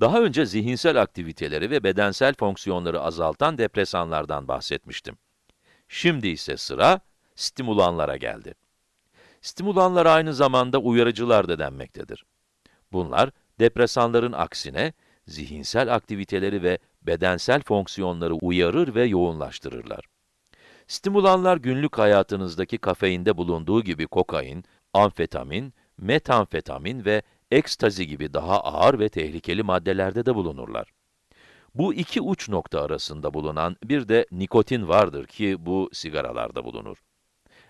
Daha önce zihinsel aktiviteleri ve bedensel fonksiyonları azaltan depresanlardan bahsetmiştim. Şimdi ise sıra stimulanlara geldi. Stimulanlar aynı zamanda uyarıcılar da denmektedir. Bunlar, depresanların aksine, zihinsel aktiviteleri ve bedensel fonksiyonları uyarır ve yoğunlaştırırlar. Stimulanlar günlük hayatınızdaki kafeinde bulunduğu gibi kokain, amfetamin, metamfetamin ve ekstazi gibi daha ağır ve tehlikeli maddelerde de bulunurlar. Bu iki uç nokta arasında bulunan bir de nikotin vardır ki bu sigaralarda bulunur.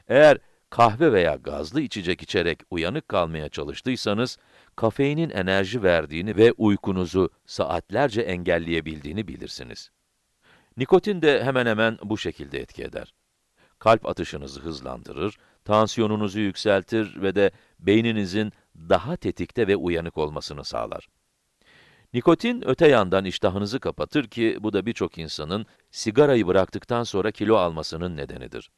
Eğer kahve veya gazlı içecek içerek uyanık kalmaya çalıştıysanız, kafeinin enerji verdiğini ve uykunuzu saatlerce engelleyebildiğini bilirsiniz. Nikotin de hemen hemen bu şekilde etki eder. Kalp atışınızı hızlandırır, tansiyonunuzu yükseltir ve de beyninizin daha tetikte ve uyanık olmasını sağlar. Nikotin öte yandan iştahınızı kapatır ki bu da birçok insanın sigarayı bıraktıktan sonra kilo almasının nedenidir.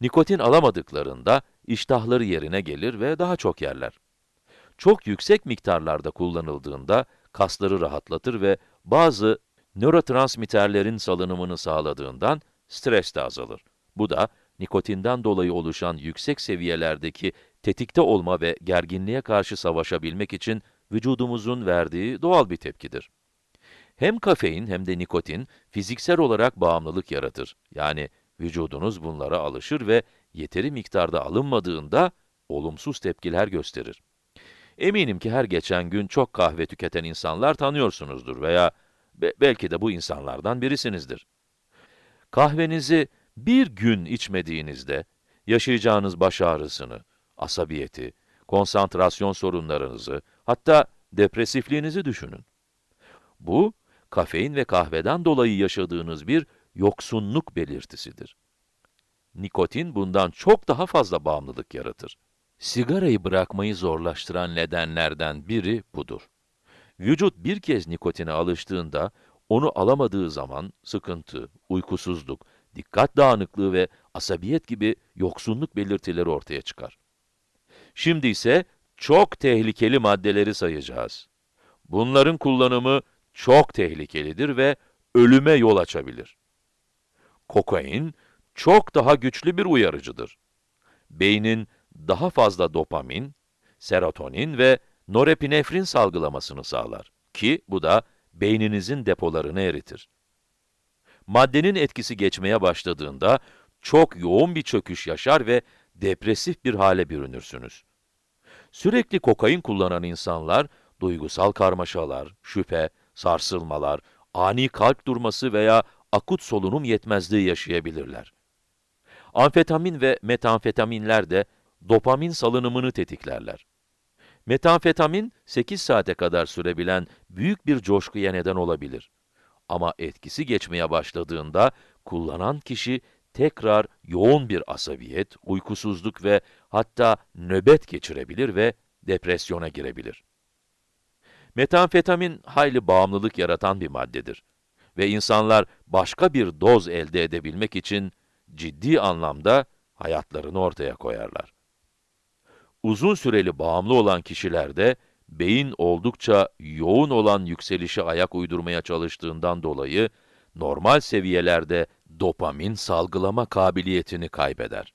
Nikotin alamadıklarında iştahları yerine gelir ve daha çok yerler. Çok yüksek miktarlarda kullanıldığında kasları rahatlatır ve bazı nörotransmitterlerin salınımını sağladığından stres de azalır. Bu da nikotinden dolayı oluşan yüksek seviyelerdeki tetikte olma ve gerginliğe karşı savaşabilmek için vücudumuzun verdiği doğal bir tepkidir. Hem kafein hem de nikotin fiziksel olarak bağımlılık yaratır. Yani vücudunuz bunlara alışır ve yeteri miktarda alınmadığında olumsuz tepkiler gösterir. Eminim ki her geçen gün çok kahve tüketen insanlar tanıyorsunuzdur veya be belki de bu insanlardan birisinizdir. Kahvenizi bir gün içmediğinizde yaşayacağınız baş ağrısını, asabiyeti, konsantrasyon sorunlarınızı, hatta depresifliğinizi düşünün. Bu, kafein ve kahveden dolayı yaşadığınız bir yoksunluk belirtisidir. Nikotin bundan çok daha fazla bağımlılık yaratır. Sigarayı bırakmayı zorlaştıran nedenlerden biri budur. Vücut bir kez nikotine alıştığında, onu alamadığı zaman sıkıntı, uykusuzluk, dikkat dağınıklığı ve asabiyet gibi yoksunluk belirtileri ortaya çıkar. Şimdi ise çok tehlikeli maddeleri sayacağız. Bunların kullanımı çok tehlikelidir ve ölüme yol açabilir. Kokain, çok daha güçlü bir uyarıcıdır. Beynin daha fazla dopamin, serotonin ve norepinefrin salgılamasını sağlar ki bu da beyninizin depolarını eritir. Maddenin etkisi geçmeye başladığında çok yoğun bir çöküş yaşar ve depresif bir hale bürünürsünüz. Sürekli kokain kullanan insanlar, duygusal karmaşalar, şüphe, sarsılmalar, ani kalp durması veya akut solunum yetmezliği yaşayabilirler. Amfetamin ve metamfetaminler de dopamin salınımını tetiklerler. Metamfetamin, 8 saate kadar sürebilen büyük bir coşkuya neden olabilir. Ama etkisi geçmeye başladığında, kullanan kişi tekrar yoğun bir asabiyet, uykusuzluk ve hatta nöbet geçirebilir ve depresyona girebilir. Metamfetamin, hayli bağımlılık yaratan bir maddedir. Ve insanlar başka bir doz elde edebilmek için ciddi anlamda hayatlarını ortaya koyarlar. Uzun süreli bağımlı olan kişilerde, beyin oldukça yoğun olan yükselişe ayak uydurmaya çalıştığından dolayı, normal seviyelerde dopamin salgılama kabiliyetini kaybeder.